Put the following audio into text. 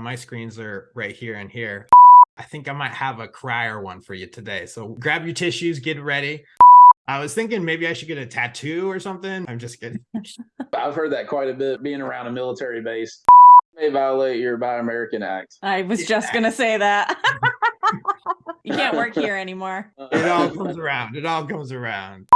on my screens are right here and here. I think I might have a crier one for you today. So grab your tissues, get ready. I was thinking maybe I should get a tattoo or something. I'm just kidding. I've heard that quite a bit being around a military base. May violate your Buy American Act. I was just gonna say that. you can't work here anymore. Uh, it all comes around. It all comes around.